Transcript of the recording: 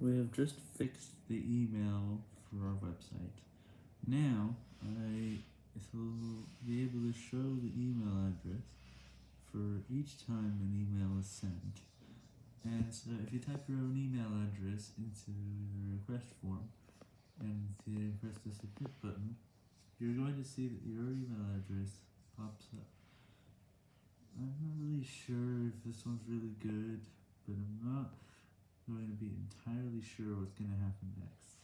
We have just fixed the email for our website. Now, I will be able to show the email address for each time an email is sent. And so if you type your own email address into the request form, and then press the submit button, you're going to see that your email address pops up. I'm not really sure if this one's really good, going to be entirely sure what's going to happen next.